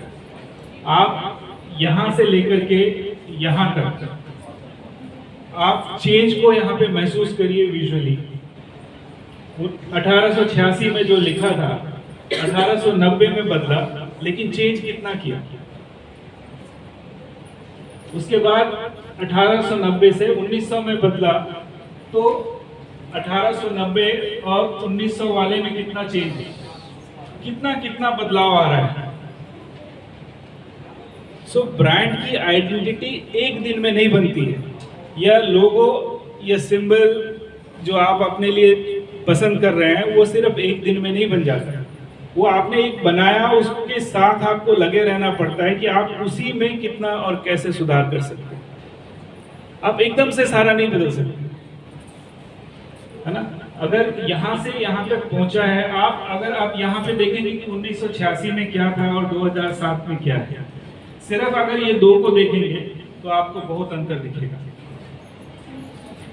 आप यहाँ से लेकर के यहाँ तक आप चेंज को यहाँ पे महसूस करिए विजुअली 1886 में जो लिखा था 1890 में बदला लेकिन चेंज कितना किया? उसके बाद 1890 से 1900 में बदला तो 1890 और 1900 वाले में कितना चेंज है कितना कितना बदलाव आ रहा है? सो so, ब्रांड की आइडेंटिटी एक दिन में नहीं बनती है। यह लोगो या सिंबल जो आप अपने लिए पसंद कर रहे हैं, वो सिर्फ़ एक दिन में नहीं बन जाता। वो आपने एक बनाया, उसके साथ आपको लगे रहना पड़ता है कि आप उसी में कितना और कैसे सुधार कर सकते हैं। आप एकदम से सारा नहीं बदल सकते। है ना? अगर यहाँ से यहाँ तक पहुँचा है, आप अगर आप यहाँ पे देखेंगे कि 1986 में क्या था और 2007 में क्या है सिर्फ़ अगर ये दो को देखेंगे तो आपको बहुत अंतर दिखेगा।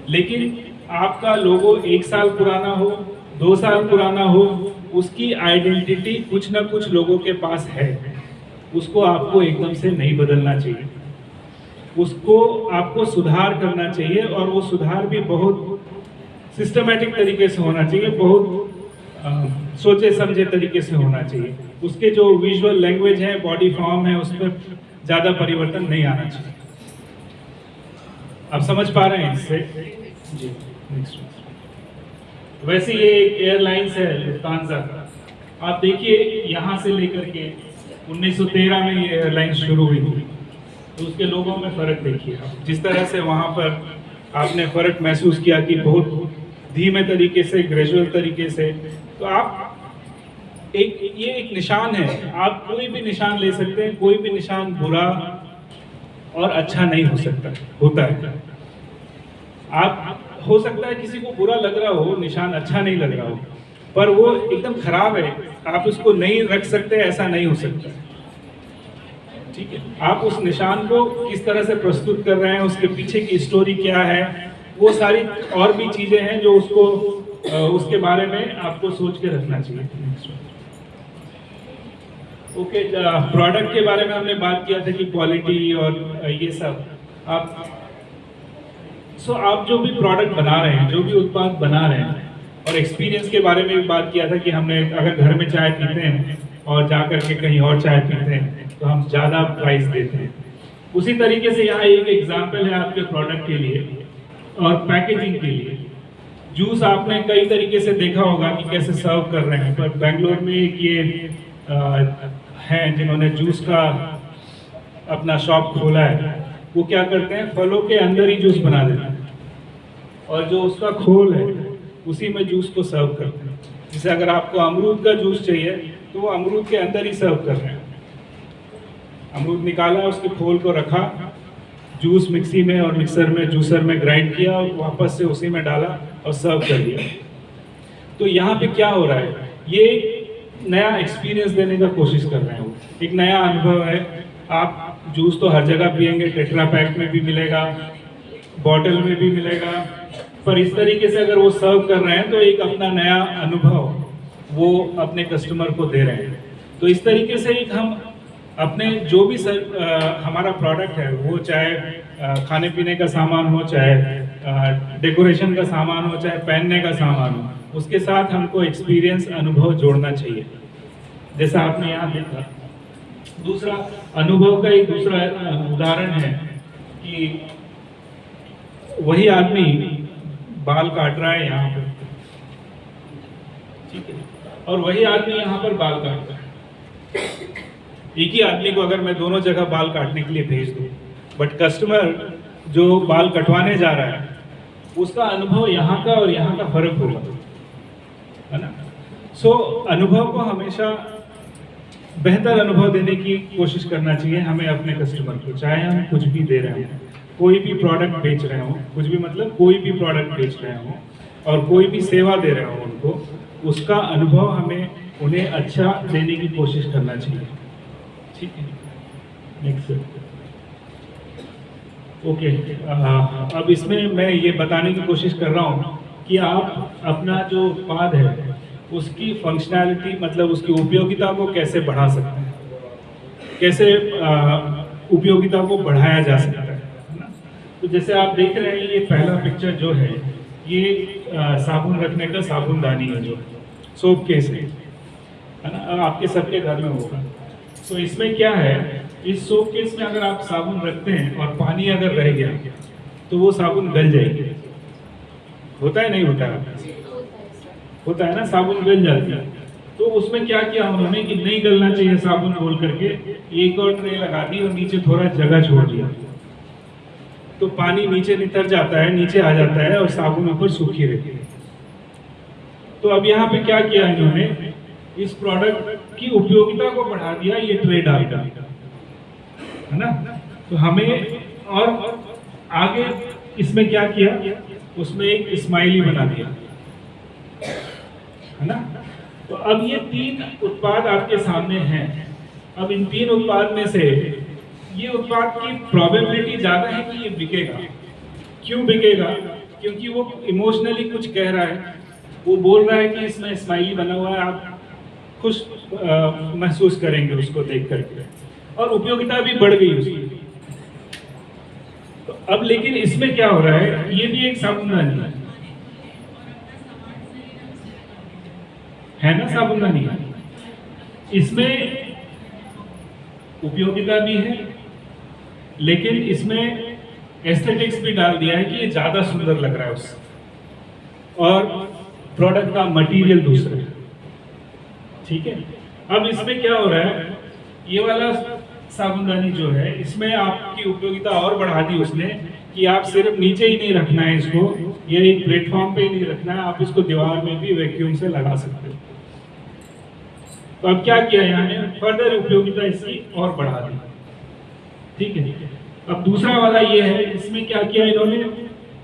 लेकिन आपका लोगो एक साल पुराना हो दो साल पुराना हो उसकी आइडेंटिटी कुछ ना कुछ लोगों के पास है। उसको आपको एकदम से नहीं बदलना चाहिए। उसको आपको सुधार करना चाहिए और वो सुधार भी बहुत सिस्टमेटिक तरीके से होना चाहिए बहुत अ, सोचे समझे तरीके से होना चाहिए। उसके जो विजुअल लैंग्वेज है बॉडी फॉर्म है उसमें ज़्यादा परिवर्तन नहीं आना चाहिए। आप समझ पा रहे हैं इससे? जी नेक्स्ट वैसे ये एक एयरलाइंस है लुफ्तांजा आप देखिए, यहाँ से लेकर के 1913 में ये एयरलाइन शुरू हुई थी। तो उसके लोगों में फ़र्क देखिए आप। जिस तरह से वहाँ पर आपने फ़र्क महसूस किया कि बहुत धीमे तरीके से ग्रेजुअल तरीके से तो आप एक, ये एक निशान है। आप कोई भी निशान ले सकते हैं, कोई भी निशान बुरा और अच्छा नहीं हो सकता, होता है। आप, हो सकता है किसी को बुरा लग रहा हो, निशान अच्छा नहीं लग रहा हो, पर वो एकदम खराब है, आप उसको नहीं रख सकते, ऐसा नहीं हो सकता। ठीक है, आप उस निशान को किस तरह से प्रस्तुत कर रहे हैं, उसके पीछे की स्टोरी क्या है, वो सारी और भी चीज़ें हैं जो उसको उसके बारे में आपको सोच के रखना चाहिए। ओके प्रोडक्ट के बारे में हमने बात किया था कि क्वालिटी और ये सब। आप सो आप जो भी प्रोडक्ट बना रहे हैं जो भी उत्पाद बना रहे हैं और एक्सपीरियंस के बारे में भी बात किया था कि हमने अगर घर में चाय पीते हैं और जा कर के कहीं और चाय पीते हैं तो हम ज़्यादा प्राइस देते हैं। उसी तरीके से यहाँ एक एग्ज़ाम्पल है आपके प्रोडक्ट के लिए और पैकेजिंग के लिए। जूस आपने कई तरीके से देखा होगा कि कैसे सर्व कर रहे हैं पर बेंगलोर में एक ये अ, हैं, जिन्होंने जूस का अपना शॉप खोला है, वो क्या करते हैं? फलों के अंदर ही जूस बना देते हैं। और जो उसका खोल है, उसी में जूस को सर्व करते हैं। जैसे अगर आपको अमरूद का जूस चाहिए तो वो अमरूद के अंदर ही सर्व कर रहे हैं। अमरूद निकाला, उसके खोल को रखा, जूस मिक्सी में और मिक्सर में, जूसर में ग्राइंड किया और वापस से उसी में डाला और सर्व कर दिया। तो यहाँ पे क्या हो रहा है? ये नया एक्सपीरियंस देने का कोशिश कर रहे हैं एक नया अनुभव है। आप जूस तो हर जगह पियेंगे टेट्रा पैक में भी मिलेगा बॉटल में भी मिलेगा। पर इस तरीके से अगर वो सर्व कर रहे हैं तो एक अपना नया अनुभव वो अपने कस्टमर को दे रहे हैं। तो इस तरीके से एक हम अपने जो भी सर, अ, हमारा प्रोडक्ट है वो चाहे खाने पीने का सामान हो चाहे डेकोरेशन का सामान हो चाहे पहनने का सामान हो उसके साथ हमको एक्सपीरियंस अनुभव जोड़ना चाहिए। जैसा आपने यहाँ देखा। दूसरा, अनुभव का एक दूसरा उदाहरण है कि वही आदमी बाल काट रहा है यहाँ पर। ठीक है? और वही आदमी यहाँ पर बाल काट रहा है। एक ही आदमी को अगर मैं दोनों जगह बाल काटने के लिए भेज दूँ बट कस्टमर जो बाल कटवाने जा रहा है, उसका अनुभव यहाँ का और यहाँ का फ़र्क होगा। है ना? सो so, अनुभव को हमेशा बेहतर अनुभव देने की कोशिश करना चाहिए हमें अपने कस्टमर को चाहे हम कुछ भी दे रहे हो कोई भी प्रोडक्ट बेच रहे हो कुछ भी मतलब कोई भी प्रोडक्ट बेच रहे हो और कोई भी सेवा दे रहे हो उनको उसका अनुभव हमें उन्हें अच्छा देने की कोशिश करना चाहिए। ठीक है? नेक्स्ट ओके अब इसमें मैं ये बताने की कोशिश कर रहा हूँ कि आप अपना जो उत्पाद है, उसकी फंक्शनैलिटी मतलब उसकी उपयोगिता को कैसे बढ़ा सकते हैं? कैसे उपयोगिता को बढ़ाया जा सकता है? तो जैसे आप देख रहे हैं, ये पहला पिक्चर जो है, ये साबुन रखने का साबुनदानी है जो सोप केस है है ना? आपके सबके घर में होगा। तो इसमें क्या है, इस सोप केस में अगर आप साबुन रखते हैं और पानी अगर रह गया तो वो साबुन गल जाएगी। होता है, नहीं होता है? होता है ना, साबुन गल जाती है। तो उसमें क्या किया उन्होंने कि नहीं गलना चाहिए साबुन बोल करके, एक और ट्रे लगा दी और नीचे थोड़ा जगह छोड़ दिया। तो पानी नीचे नितर जाता है, नीचे आ जाता है और साबुन ऊपर सूखी रहती है। तो अब यहाँ पे क्या किया इन्होंने? इस प्रोडक्ट की उपयोगिता को बढ़ा दिया, ये ट्रे डालकर है ना? तो हमें और आगे इसमें क्या किया? उसमें एक स्माइली बना दिया। है ना? तो अब ये तीन उत्पाद आपके सामने हैं। अब इन तीन उत्पाद में से ये उत्पाद की प्रोबेबिलिटी ज़्यादा है कि ये बिकेगा? क्यों बिकेगा? क्योंकि वो इमोशनली कुछ कह रहा है। वो बोल रहा है कि इसमें स्माइली बना हुआ है। आप खुश महसूस करेंगे उसको देख करके और उपयोगिता भी बढ़ गई उसकी। अब लेकिन इसमें क्या हो रहा है? ये भी एक साबुनदानी है। है ना साबुनदानी? इसमें उपयोगिता भी है, लेकिन इसमें एस्थेटिक्स भी डाल दिया है कि ये ज़्यादा सुंदर लग रहा है उससे। और प्रोडक्ट का मटेरियल दूसरा। ठीक है? अब इसमें क्या हो रहा है? ये वाला साबुनदानी जो है, इसमें आपकी उपयोगिता और बढ़ा दी उसने कि आप सिर्फ़ नीचे ही नहीं रखना है इसको ये एक प्लेटफॉर्म पे ही नहीं रखना है, आप इसको दीवार में भी वैक्यूम से लगा सकते हो। तो अब क्या किया यहाँ फर्दर उपयोगिता इसकी और बढ़ा दी। ठीक है? अब दूसरा वाला ये है, इसमें क्या किया इन्होंने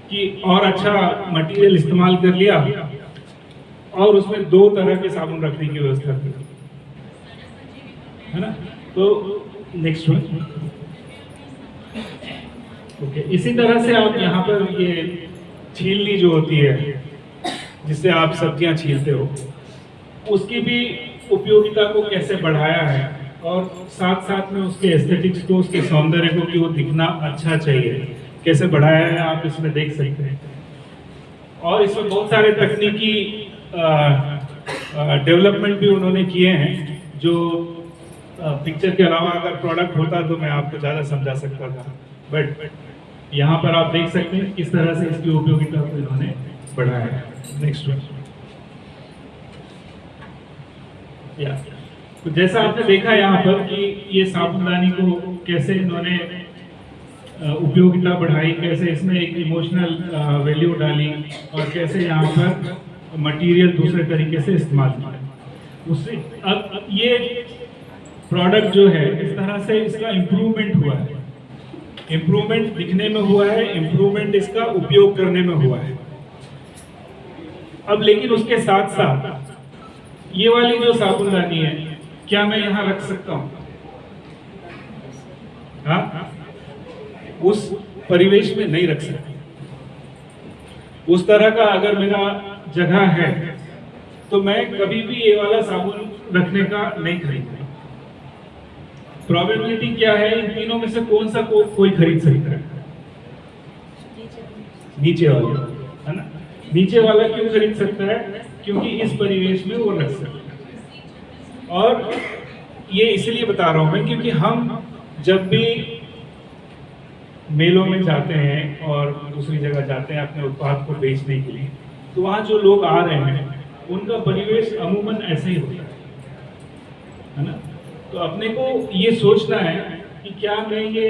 कि और अच्छा मटेरियल इस्तेमाल कर लिया और उसमें दो तरह के साबुन रखने की व्यवस्था की। है ना? तो नेक्स्ट वन ओके इसी तरह से आप यहाँ पर ये छीलनी जो होती है, जिससे आप सब्ज़ियाँ छीलते हो, उसकी भी उपयोगिता को कैसे बढ़ाया है? और साथ साथ में उसके एस्थेटिक्स को, उसके सौंदर्य को कि वो दिखना अच्छा चाहिए, कैसे बढ़ाया है आप इसमें देख सकते हैं। और इसमें बहुत सारे तकनीकी डेवलपमेंट भी उन्होंने किए हैं, जो पिक्चर के अलावा अगर प्रोडक्ट होता तो मैं आपको ज़्यादा समझा सकता था। बट यहाँ पर आप देख सकते हैं किस तरह से इसकी उपयोगिता को इन्होंने बढ़ाया। नेक्स्ट या तो जैसा आपने देखा यहाँ पर कि ये साबुनदानी को कैसे इन्होंने उपयोगिता बढ़ाई, कैसे इसमें एक इमोशनल वैल्यू डाली और कैसे यहाँ पर मटेरियल दूसरे तरीके से इस्तेमाल किया। उससे अब ये प्रोडक्ट जो है, इस तरह से इसका इम्प्रूवमेंट हुआ है। इम्प्रूवमेंट दिखने में हुआ है इम्प्रूवमेंट इसका उपयोग करने में हुआ है। अब लेकिन उसके साथ साथ, ये वाली जो साबुनदानी है, क्या मैं यहाँ रख सकता हूँ? हाँ? उस परिवेश में नहीं रख सकता। उस तरह का अगर मेरा जगह है तो मैं कभी भी ये वाला साबुन रखने का नहीं खरीदूँगा। प्रोबेबिलिटी क्या है? इन तीनों में से कौन सा को, कोई खरीद सकता है नीचे वाला। है ना? नीचे वाला क्यों खरीद सकता है? क्योंकि इस परिवेश में वो रख सकता है। और ये इसलिए बता रहा हूँ मैं क्योंकि हम जब भी मेलों में जाते हैं और दूसरी जगह जाते हैं अपने उत्पाद को बेचने के लिए तो वहाँ जो लोग आ रहे हैं उनका परिवेश अमूमन ऐसे ही होता है। है ना? तो अपने को ये सोचना है कि क्या मैं ये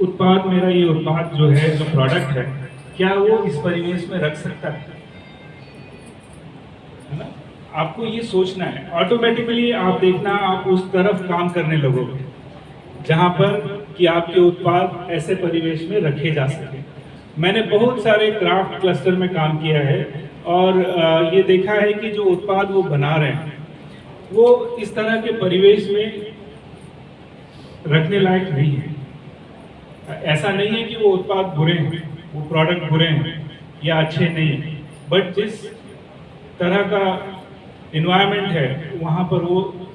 उत्पाद मेरा ये उत्पाद जो है, जो प्रोडक्ट है, क्या वो इस परिवेश में रख सकता है? ना? आपको ये सोचना है। ऑटोमेटिकली आप देखना, आप उस तरफ़ काम करने लगोगे, जहाँ पर कि आपके उत्पाद ऐसे परिवेश में रखे जा सके। मैंने बहुत सारे क्राफ्ट क्लस्टर में काम किया है और ये देखा है कि जो उत्पाद वो बना रहे हैं वो इस तरह के परिवेश में रखने लायक नहीं है। ऐसा नहीं है कि वो उत्पाद बुरे हैं, वो प्रोडक्ट बुरे हैं या अच्छे नहीं हैं। बट जिस तरह का इन्वायरमेंट है, वहाँ पर वो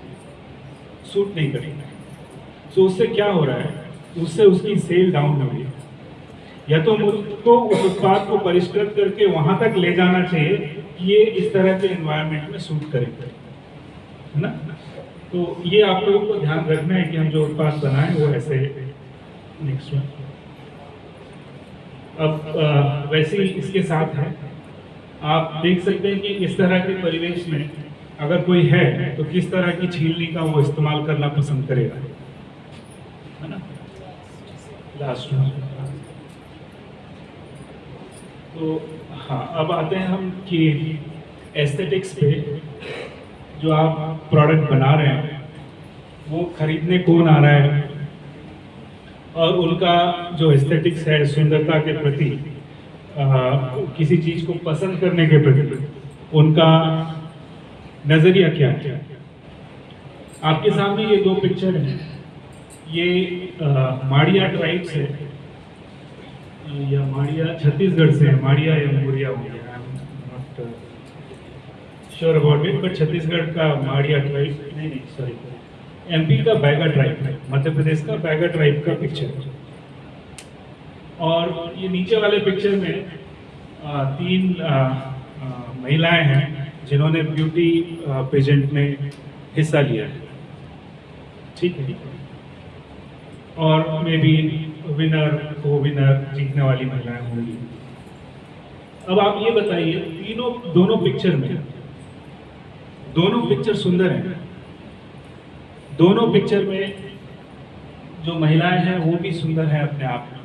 सूट नहीं करेगा। सो उससे क्या हो रहा है? उससे उसकी सेल डाउन हो रही है। या तो मुझको उस उत्पाद को परिष्कृत करके वहाँ तक ले जाना चाहिए कि ये इस तरह के एनवायरनमेंट में सूट करेगा है ना? तो ये आप लोगों को ध्यान रखना है कि हम जो उत्पाद बनाए वो ऐसे नेक्स्ट वन अब अ, वैसे ही इसके साथ है। आप देख सकते हैं कि इस तरह के परिवेश में अगर कोई है तो किस तरह की छीलनी का वो इस्तेमाल करना पसंद करेगा? है ना? लास्ट वन तो हाँ अब आते हैं हम कि एस्थेटिक्स पे। जो आप प्रोडक्ट बना रहे हैं, वो खरीदने कौन आ रहा है? और उनका जो एस्थेटिक्स है, सुंदरता के प्रति किसी चीज़ को पसंद करने के प्रति, उनका नज़रिया क्या है? आपके सामने ये दो पिक्चर हैं। ये माड़िया ट्राइब से या माड़िया छत्तीसगढ़ से है, माड़िया या मोरिया हो गया। Sure about it but Chhattisgarh का माड़िया ट्राइब नहीं नहीं सॉरी एमपी का बैगा ट्राइब मध्य प्रदेश का बैगा ट्राइब का पिक्चर और ये नीचे वाले पिक्चर में आ, तीन महिलाएँ हैं जिन्होंने ब्यूटी पेजेंट में हिस्सा लिया है. ठीक है? और मे बी विनर को विनर जीतने वाली महिलाएँ होंगी. अब आप ये बताइए तीनों दोनों पिक्चर में दोनों पिक्चर सुंदर हैं। दोनों पिक्चर में जो महिलाएँ हैं वो भी सुंदर हैं अपने आप में।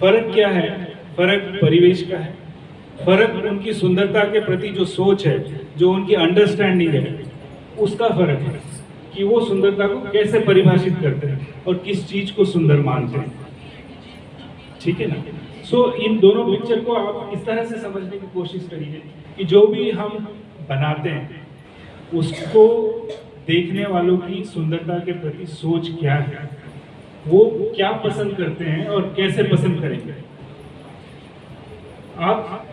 फ़र्क क्या है? फ़र्क परिवेश का है। फ़र्क उनकी सुंदरता के प्रति जो सोच है जो उनकी अंडरस्टैंडिंग है उसका फ़र्क है कि वो सुंदरता को कैसे परिभाषित करते हैं और किस चीज़ को सुंदर मानते हैं। ठीक है ना? सो so, इन दोनों पिक्चर को आप इस तरह से समझने की कोशिश करिए कि जो भी हम बनाते हैं। उसको देखने वालों की सुंदरता के प्रति सोच क्या है? वो क्या पसंद करते हैं और कैसे पसंद करेंगे? आप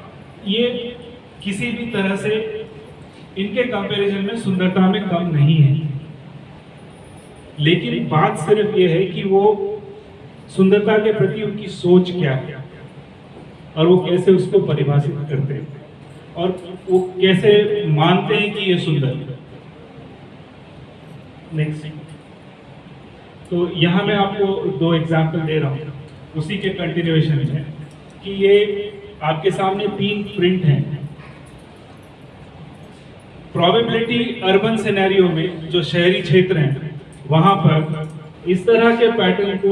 ये किसी भी तरह से इनके कंपैरिजन में सुंदरता में कम नहीं है। लेकिन बात सिर्फ़ ये है कि वो सुंदरता के प्रति उनकी सोच क्या है और वो कैसे उसको परिभाषित करते हैं। और वो कैसे मानते हैं कि ये सुंदर है? नेक्स्ट तो यहाँ मैं आपको दो एग्ज़ाम्पल दे रहा हूँ। उसी के कंटिन्यूएशन में कि ये आपके सामने तीन प्रिंट हैं। प्रोबेबिलिटी अर्बन सिनेरियो में जो शहरी क्षेत्र हैं वहाँ पर इस तरह के पैटर्न को